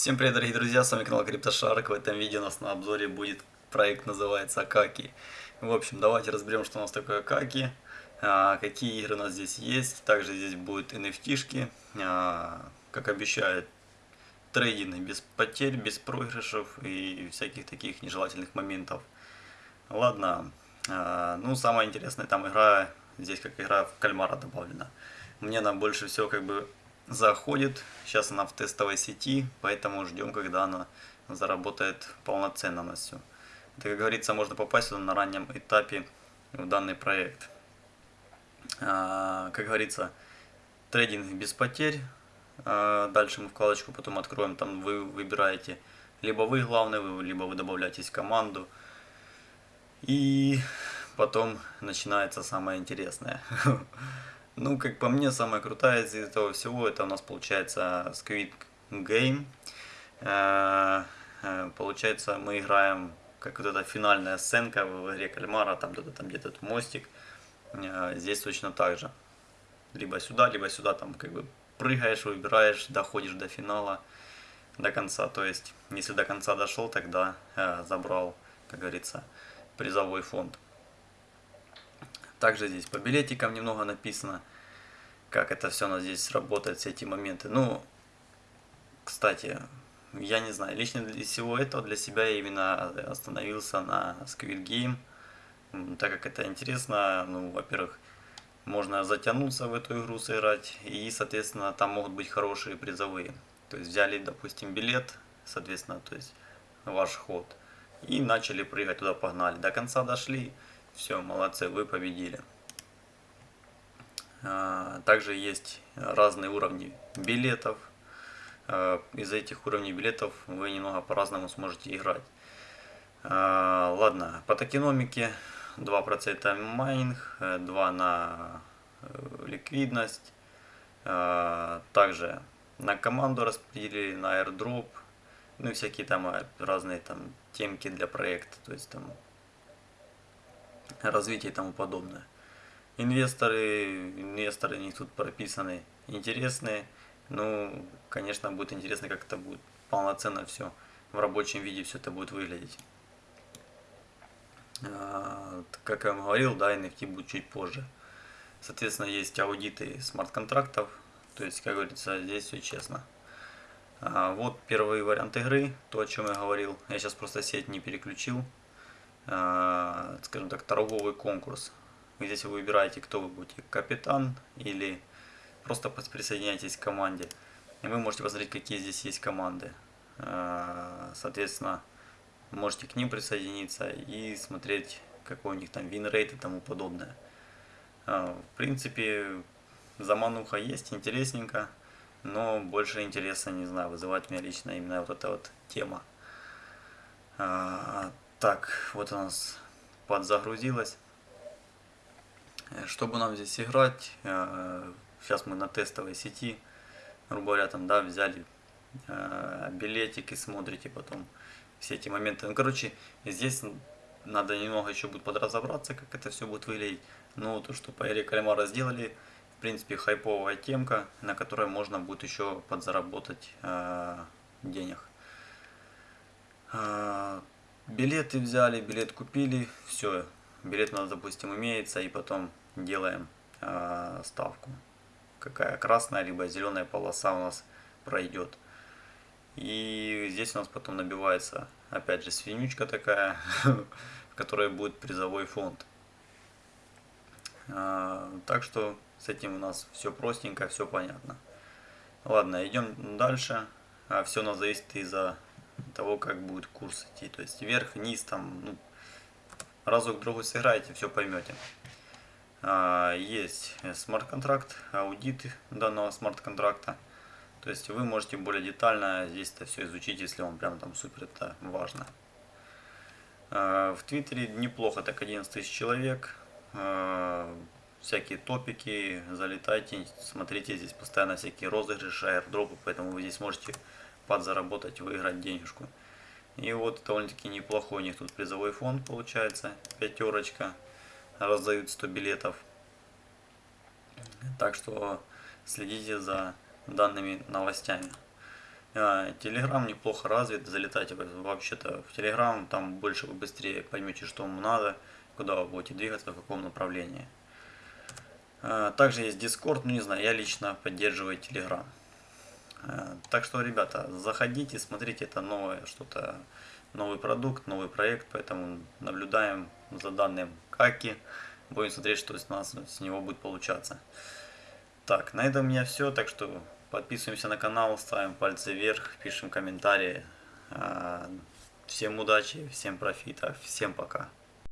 Всем привет, дорогие друзья, с вами канал CryptoShark. В этом видео у нас на обзоре будет проект, называется Акаки. В общем, давайте разберем, что у нас такое Акаки, а, какие игры у нас здесь есть. Также здесь будут NFT-шки, а, как обещают, трейдинг без потерь, без проигрышев и всяких таких нежелательных моментов. Ладно, а, ну самое интересное, там игра, здесь как игра в кальмара добавлена. Мне она больше всего как бы заходит. Сейчас она в тестовой сети, поэтому ждем, когда она заработает полноценно на все. Это, как говорится, можно попасть на раннем этапе в данный проект. А, как говорится, трейдинг без потерь. А, дальше мы вкладочку потом откроем, там вы выбираете, либо вы главный, либо вы добавляетесь в команду. И потом начинается самое интересное. Ну, как по мне, самая крутая из этого всего, это у нас получается Squid Game. Э, э, получается, мы играем, как вот эта финальная сценка в игре Кальмара, там где-то там где-то мостик. Э, здесь точно так же. Либо сюда, либо сюда, там как бы прыгаешь, выбираешь, доходишь до финала, до конца. То есть, если до конца дошел, тогда забрал, как говорится, призовой фонд. Также здесь по билетикам немного написано, как это все у нас здесь работает, все эти моменты. Ну, кстати, я не знаю, лично для всего этого для себя я именно остановился на Squid Game, так как это интересно, ну, во-первых, можно затянуться в эту игру сыграть, и, соответственно, там могут быть хорошие призовые. То есть взяли, допустим, билет, соответственно, то есть ваш ход, и начали прыгать туда, погнали. До конца дошли, все, молодцы, вы победили. А, также есть разные уровни билетов. А, из этих уровней билетов вы немного по-разному сможете играть. А, ладно, по токеномике 2% майнинг, 2 на э, ликвидность. Также на команду распределили, на airdrop, ну и всякие там разные там темки для проекта, то есть там развитие и тому подобное. Инвесторы, инвесторы у них тут прописаны интересные. Ну, конечно, будет интересно, как это будет полноценно все в рабочем виде все это будет выглядеть. А, как я вам говорил, да, NFT будет чуть позже. Соответственно, есть аудиты смарт-контрактов. То есть, как говорится, здесь все честно. А, вот первый вариант игры, то, о чем я говорил. Я сейчас просто сеть не переключил. Э, скажем так, торговый конкурс. Здесь вы выбираете, кто вы будете, капитан или просто присоединяйтесь к команде. И вы можете посмотреть, какие здесь есть команды. Э, соответственно, можете к ним присоединиться и смотреть, какой у них там вин-рейт и тому подобное. Э, в принципе, замануха есть, интересненько, но больше интереса, не знаю, вызывает меня лично именно вот эта вот тема. Так, вот у нас подзагрузилось. Э, чтобы нам здесь играть, э, сейчас мы на тестовой сети, грубо говоря, там, да, взяли э, билетики, смотрите потом все эти моменты. Ну, короче, здесь надо немного еще будет подразобраться, как это все будет выглядеть. Но то, что по Эре Кальмара сделали, в принципе, хайповая темка, на которой можно будет еще подзаработать денег. Билеты взяли, билет купили, все, билет у нас, допустим, имеется, и потом делаем э, ставку. Какая красная, либо зеленая полоса у нас пройдет. И здесь у нас потом набивается, опять же, свинючка такая, в которой будет призовой фонд. А, так что с этим у нас все простенько, все понятно. Ладно, идем дальше. А все у нас зависит из-за того, как будет курс идти. То есть вверх, вниз, там, ну, разок другой сыграете, все поймете. А, есть смарт-контракт, аудит данного смарт-контракта. То есть вы можете более детально здесь это все изучить, если вам прям там супер это важно. А, в Твиттере неплохо, так 11 тысяч человек. А, всякие топики, залетайте, смотрите здесь постоянно всякие розыгрыши, аирдропы, поэтому вы здесь можете подзаработать, выиграть денежку. И вот довольно-таки неплохой у них тут призовой фонд получается, пятерочка, раздают 100 билетов. Так что следите за данными новостями. Телеграм неплохо развит, залетайте вообще-то в Телеграм, там больше вы быстрее поймете, что вам надо, куда вы будете двигаться, в каком направлении. А, также есть Discord, ну не знаю, я лично поддерживаю Telegram. А, так что, ребята, заходите, смотрите, это новое что-то, новый продукт, новый проект, поэтому наблюдаем за данным Каки, будем смотреть, что с нас с него будет получаться. Так, на этом у меня все, так что подписываемся на канал, ставим пальцы вверх, пишем комментарии. А, всем удачи, всем профита, всем пока.